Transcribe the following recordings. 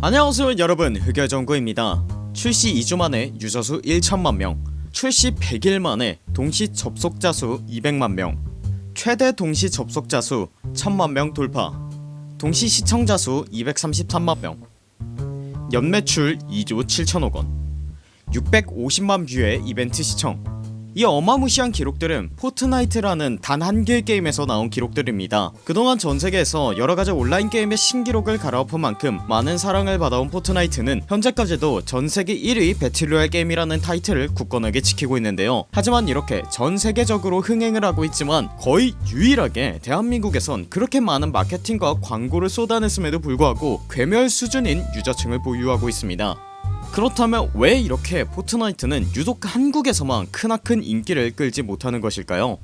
안녕하세요 여러분. 흑열정구입니다. 출시 2주 만에 유저수 1천만명 출시 100일 만에 동시 접속자 수 200만명 최대 동시 접속자 수 1000만명 돌파 동시 시청자 수 233만명 연매출 2조 7천억원 650만 뷰의 이벤트 시청 이 어마무시한 기록들은 포트나이트라는 단 한 개의 게임에서 나온 기록들입니다. 그동안 전세계에서 여러가지 온라인 게임의 신기록을 갈아엎은 만큼 많은 사랑을 받아온 포트나이트는 현재까지도 전세계 1위 배틀로얄 게임이라는 타이틀을 굳건하게 지키고 있는데요. 하지만 이렇게 전세계적으로 흥행을 하고 있지만 거의 유일하게 대한민국에선 그렇게 많은 마케팅과 광고를 쏟아냈음에도 불구하고 괴멸 수준인 유저층을 보유하고 있습니다 그렇다면 왜 이렇게 포트나이트는 유독 한국에서만 크나큰 인기를 끌지 못하는 것일까요?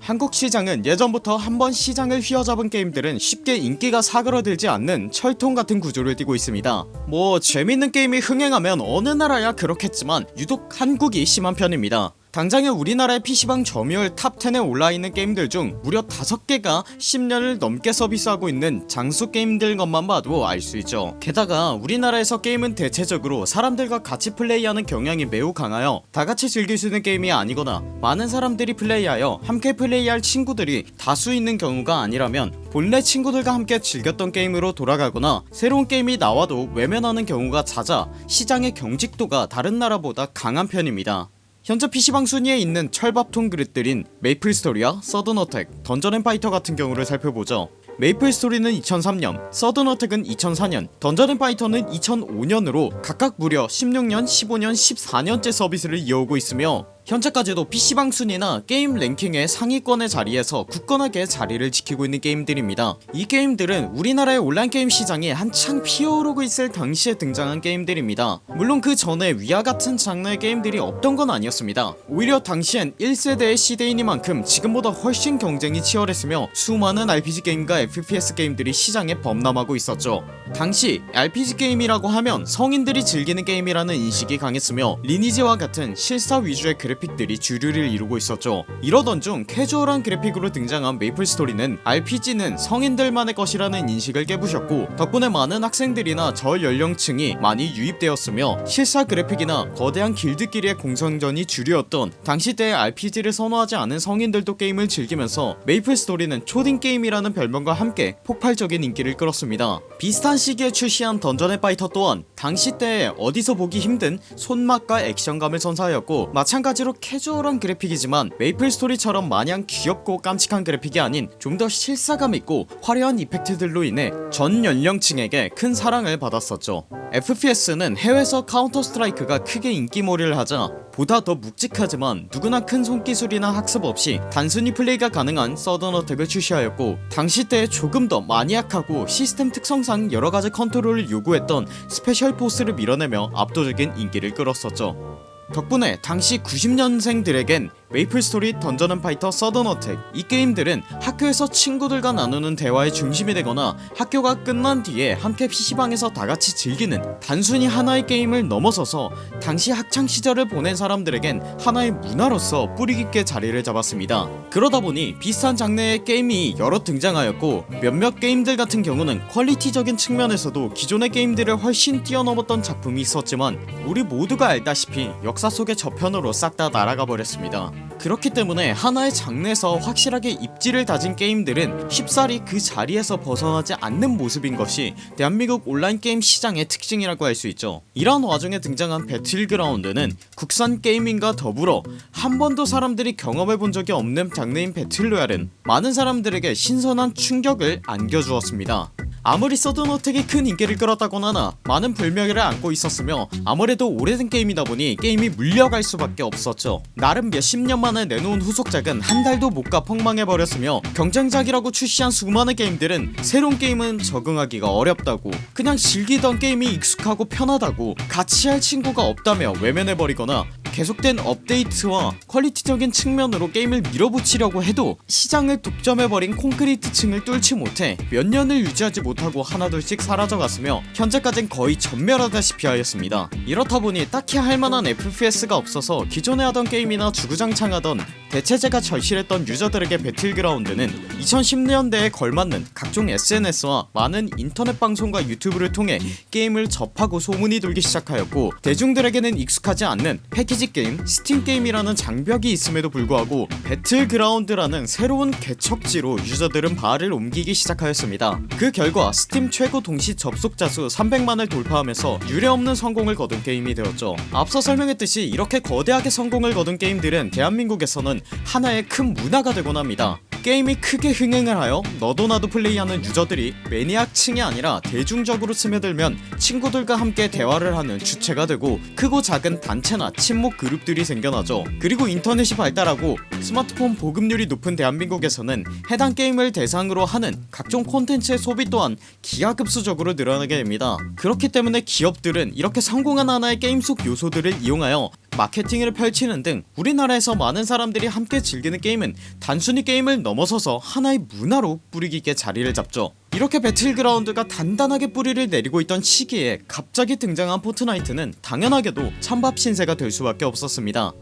한국 시장은 예전부터 한번 시장을 휘어잡은 게임들은 쉽게 인기가 사그러들지 않는 철통같은 구조를 띠고 있습니다 뭐 재밌는 게임이 흥행하면 어느 나라야 그렇겠지만 유독 한국이 심한 편입니다 당장에 우리나라의 PC방 점유율 탑10에 올라있는 게임들 중 무려 5개가 10년을 넘게 서비스하고 있는 장수 게임들 것만 봐도 알 수 있죠. 게다가 우리나라에서 게임은 대체적으로 사람들과 같이 플레이하는 경향이 매우 강하여 다같이 즐길 수 있는 게임이 아니거나 많은 사람들이 플레이하여 함께 플레이할 친구들이 다수 있는 경우가 아니라면 본래 친구들과 함께 즐겼던 게임으로 돌아가거나 새로운 게임이 나와도 외면하는 경우가 잦아 시장의 경직도가 다른 나라보다 강한 편입니다 현재 PC방 순위에 있는 철밥통 그릇들인 메이플스토리와 서든어택, 던전앤파이터 같은 경우를 살펴보죠. 메이플스토리는 2003년, 서든어택은 2004년, 던전앤파이터는 2005년으로 각각 무려 16년, 15년, 14년째 서비스를 이어오고 있으며 현재까지도 PC방 순위나 게임 랭킹의 상위권의 자리에서 굳건하게 자리를 지키고 있는 게임들입니다. 이 게임들은 우리나라의 온라인 게임 시장이 한창 피어오르고 있을 당시에 등장한 게임들입니다. 물론 그 전에 위와 같은 장르의 게임들이 없던 건 아니었습니다. 오히려 당시엔 1세대의 시대이니만큼 지금보다 훨씬 경쟁이 치열했으며 수많은 RPG 게임과 FPS 게임들이 시장에 범람하고 있었죠. 당시 RPG 게임이라고 하면 성인들이 즐기는 게임이라는 인식이 강했으며 리니지와 같은 실사 위주의 그래 픽들이 주류를 이루고 있었죠. 이러던 중 캐주얼한 그래픽으로 등장한 메이플스토리는 RPG는 성인들만의 것이라는 인식을 깨부셨고 덕분에 많은 학생들이나 저연령층이 많이 유입되었으며 실사 그래픽이나 거대한 길드끼리의 공성전이 주류였던 당시 때의 RPG를 선호하지 않은 성인들도 게임을 즐기면서 메이플스토리는 초딩 게임이라는 별명과 함께 폭발적인 인기를 끌었습니다. 비슷한 시기에 출시한 던전앤파이터 또한 당시 때에 어디서 보기 힘든 손맛과 액션감을 선사하였고 마찬가지 로 캐주얼한 그래픽이지만 메이플스토리처럼 마냥 귀엽고 깜찍한 그래픽이 아닌 좀 더 실사감 있고 화려한 이펙트들로 인해 전 연령층에게 큰 사랑을 받았었죠. FPS는 해외에서 카운터 스트라이크가 크게 인기몰이를 하자 보다 더 묵직하지만 누구나 큰 손기술이나 학습 없이 단순히 플레이가 가능한 서든어택을 출시하였고 당시 때 조금 더 마니악하고 시스템 특성상 여러가지 컨트롤을 요구했던 스페셜 포스를 밀어내며 압도적인 인기를 끌었었죠 덕분에 당시 90년생들에겐 메이플스토리 던전앤파이터 서든어택. 이 게임들은 학교에서 친구들과 나누는 대화의 중심이 되거나 학교가 끝난 뒤에 함께 PC방에서 다같이 즐기는 단순히 하나의 게임을 넘어서서 당시 학창시절을 보낸 사람들에겐 하나의 문화로서 뿌리깊게 자리를 잡았습니다. 그러다보니 비슷한 장르의 게임이 여러 등장하였고 몇몇 게임들 같은 경우는 퀄리티적인 측면에서도 기존의 게임들을 훨씬 뛰어넘었던 작품이 있었지만 우리 모두가 알다시피 역사 속의 저편으로 싹 다 날아가 버렸습니다 그렇기 때문에 하나의 장르에서 확실하게 입지를 다진 게임들은 쉽사리 그 자리에서 벗어나지 않는 모습인 것이 대한민국 온라인 게임 시장의 특징이라고 할 수 있죠. 이런 와중에 등장한 배틀그라운드는 국산 게이밍과 더불어 한 번도 사람들이 경험해본 적이 없는 장르인 배틀로얄은 많은 사람들에게 신선한 충격을 안겨주었습니다 아무리 서든어택이 큰 인기를 끌었다곤 하나 많은 불명예를 안고 있었으며 아무래도 오래된 게임이다 보니 게임이 물려갈 수밖에 없었죠. 나름 몇십 년 만에 내놓은 후속작은 한 달도 못 가 폭망해버렸으며 경쟁작이라고 출시한 수많은 게임들은 새로운 게임은 적응하기가 어렵다고 그냥 즐기던 게임이 익숙하고 편하다고 같이 할 친구가 없다며 외면해버리거나 계속된 업데이트와 퀄리티적인 측면으로 게임을 밀어붙이려고 해도 시장을 독점해버린 콘크리트 층을 뚫지 못해 몇 년을 유지하지 못하고 하나둘씩 사라져갔으며 현재까진 거의 전멸하다시피 하였습니다. 이렇다보니 딱히 할만한 FPS가 없어서 기존에 하던 게임이나 주구장창하던 대체제가 절실했던 유저들에게 배틀그라운드는 2010년대에 걸맞는 각종 SNS와 많은 인터넷 방송과 유튜브를 통해 게임을 접하고 소문이 돌기 시작하였고 대중들에게는 익숙하지 않는 패키지 게임 스팀 게임이라는 장벽이 있음에도 불구하고 배틀그라운드라는 새로운 개척지로 유저들은 발을 옮기기 시작하였습니다. 그 결과 스팀 최고 동시 접속자 수 300만을 돌파하면서 유례없는 성공을 거둔 게임이 되었죠. 앞서 설명했듯이 이렇게 거대하게 성공을 거둔 게임들은 대한민국에서는 하나의 큰 문화가 되곤 합니다 게임이 크게 흥행을 하여 너도 나도 플레이하는 유저들이 매니악층이 아니라 대중적으로 스며들면 친구들과 함께 대화를 하는 주체가 되고 크고 작은 단체나 친목 그룹들이 생겨나죠. 그리고 인터넷이 발달하고 스마트폰 보급률이 높은 대한민국에서는 해당 게임을 대상으로 하는 각종 콘텐츠의 소비 또한 기하급수적으로 늘어나게 됩니다. 그렇기 때문에 기업들은 이렇게 성공한 하나의 게임 속 요소들을 이용하여 마케팅을 펼치는 등 우리나라에서 많은 사람들이 함께 즐기는 게임은 단순히 게임을 넘어서서 하나의 문화로 뿌리 깊게 자리를 잡죠. 이렇게 배틀그라운드가 단단하게 뿌리를 내리고 있던 시기에 갑자기 등장한 포트나이트는 당연하게도 찬밥 신세가 될 수밖에 없었습니다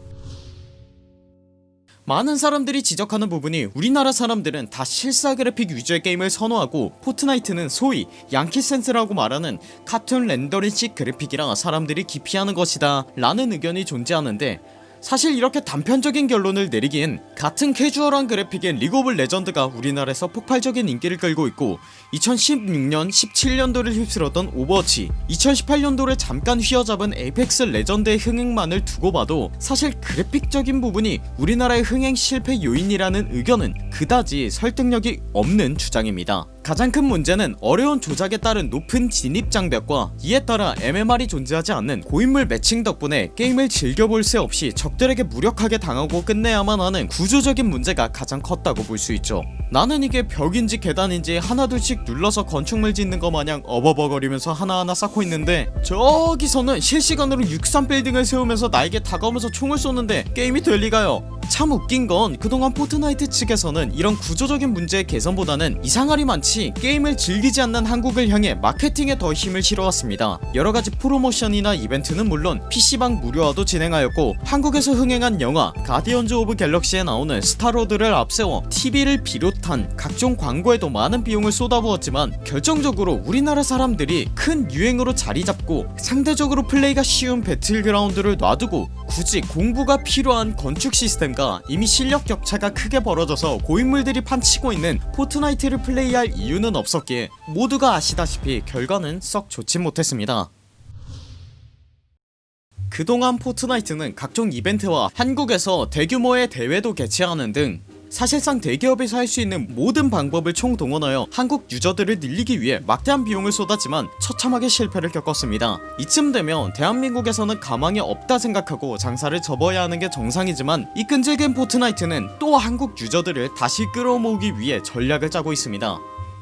많은 사람들이 지적하는 부분이 우리나라 사람들은 다 실사 그래픽 위주의 게임을 선호하고 포트나이트는 소위 양키센스라고 말하는 카툰 렌더링식 그래픽이라 사람들이 기피하는 것이다 라는 의견이 존재하는데 사실 이렇게 단편적인 결론을 내리기엔 같은 캐주얼한 그래픽의 리그 오브 레전드가 우리나라에서 폭발적인 인기를 끌고 있고 2016년 17년도를 휩쓸었던 오버워치 2018년도를 잠깐 휘어잡은 에이펙스 레전드의 흥행만을 두고 봐도 사실 그래픽적인 부분이 우리나라의 흥행 실패 요인이라는 의견은 그다지 설득력이 없는 주장입니다 가장 큰 문제는 어려운 조작에 따른 높은 진입 장벽과 이에 따라 MMR이 존재하지 않는 고인물 매칭 덕분에 게임을 즐겨볼 새 없이 적들에게 무력하게 당하고 끝내야만 하는 구조적인 문제가 가장 컸다고 볼 수 있죠. 나는 이게 벽인지 계단인지 하나둘씩 눌러서 건축물 짓는 것 마냥 어버버거리면서 하나하나 쌓고 있는데 저기서는 실시간으로 63빌딩을 세우면서 나에게 다가오면서 총을 쏘는데 게임이 될 리가요. 참 웃긴건 그동안 포트나이트 측에서는 이런 구조적인 문제의 개선보다는 이상하리만치 게임을 즐기지 않는 한국을 향해 마케팅에 더 힘을 실어왔습니다. 여러가지 프로모션이나 이벤트는 물론 PC방 무료화도 진행하였고 한국에서 흥행한 영화 가디언즈 오브 갤럭시에 나오는 스타로드를 앞세워 TV를 비롯한 각종 광고에도 많은 비용을 쏟아부었지만 결정적으로 우리나라 사람들이 큰 유행으로 자리잡고 상대적으로 플레이가 쉬운 배틀그라운드를 놔두고 굳이 공부가 필요한 건축 시스템과 이미 실력 격차가 크게 벌어져서 고인물들이 판치고 있는 포트나이트를 플레이할 이유는 없었기에 모두가 아시다시피 결과는 썩 좋진 못했습니다. 그동안 포트나이트는 각종 이벤트와 한국에서 대규모의 대회도 개최하는 등 사실상 대기업에서 할 수 있는 모든 방법을 총동원하여 한국 유저들을 늘리기 위해 막대한 비용을 쏟았지만 처참하게 실패를 겪었습니다. 이쯤 되면 대한민국에서는 가망이 없다 생각하고 장사를 접어야 하는 게 정상이지만 이 끈질긴 포트나이트는 또 한국 유저들을 다시 끌어모으기 위해 전략을 짜고 있습니다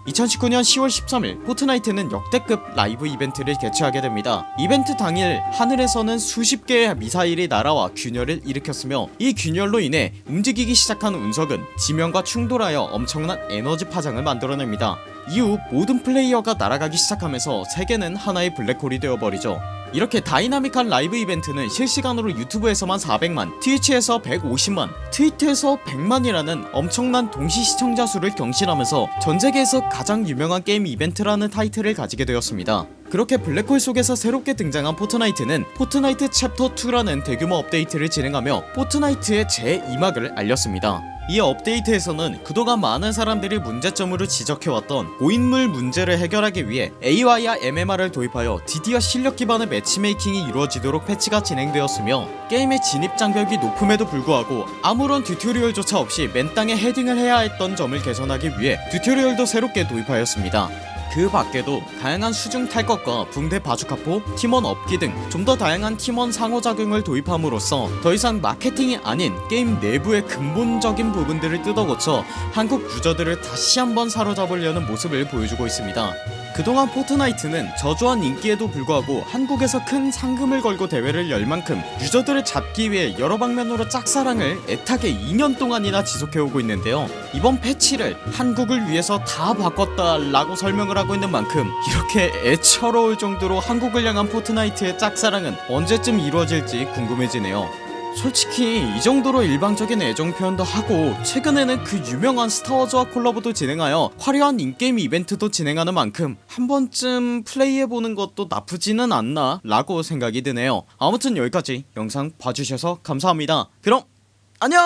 2019년 10월 13일 포트나이트는 역대급 라이브 이벤트를 개최하게 됩니다. 이벤트 당일 하늘에서는 수십 개의 미사일이 날아와 균열을 일으켰으며 이 균열로 인해 움직이기 시작한 운석은 지면과 충돌하여 엄청난 에너지 파장을 만들어냅니다 이후 모든 플레이어가 날아가기 시작하면서 세계는 하나의 블랙홀이 되어버리죠. 이렇게 다이나믹한 라이브 이벤트는 실시간으로 유튜브에서만 400만 트위치에서 150만 트위터에서 100만이라는 엄청난 동시 시청자 수를 경신하면서 전세계에서 가장 유명한 게임 이벤트라는 타이틀을 가지게 되었습니다 그렇게 블랙홀 속에서 새롭게 등장한 포트나이트는 포트나이트 챕터 2라는 대규모 업데이트를 진행하며 포트나이트의 제2막을 알렸습니다. 이 업데이트에서는 그동안 많은 사람들이 문제점으로 지적해왔던 고인물 문제를 해결하기 위해 AI와 MMR을 도입하여 드디어 실력 기반의 matchmaking이 이루어지도록 패치가 진행되었으며 게임의 진입 장벽이 높음에도 불구하고 아무런 튜토리얼조차 없이 맨 땅에 헤딩을 해야 했던 점을 개선하기 위해 튜토리얼도 새롭게 도입하였습니다 그 밖에도 다양한 수중 탈것과 붕대 바주카포, 팀원 업기 등 좀 더 다양한 팀원 상호작용을 도입함으로써 더 이상 마케팅이 아닌 게임 내부의 근본적인 부분들을 뜯어고쳐 한국 유저들을 다시 한번 사로잡으려는 모습을 보여주고 있습니다 그동안 포트나이트는 저조한 인기에도 불구하고 한국에서 큰 상금을 걸고 대회를 열 만큼 유저들을 잡기 위해 여러 방면으로 짝사랑을 애타게 2년 동안이나 지속해오고 있는데요. 이번 패치를 한국을 위해서 다 바꿨다 라고 설명을 하고 있는 만큼 이렇게 애처로울 정도로 한국을 향한 포트나이트의 짝사랑은 언제쯤 이루어질지 궁금해지네요 솔직히 이 정도로 일방적인 애정 표현도 하고 최근에는 그 유명한 스타워즈와 콜라보도 진행하여 화려한 인게임 이벤트도 진행하는 만큼 한 번쯤 플레이해보는 것도 나쁘지는 않나 라고 생각이 드네요. 아무튼 여기까지 영상 봐주셔서 감사합니다. 그럼 안녕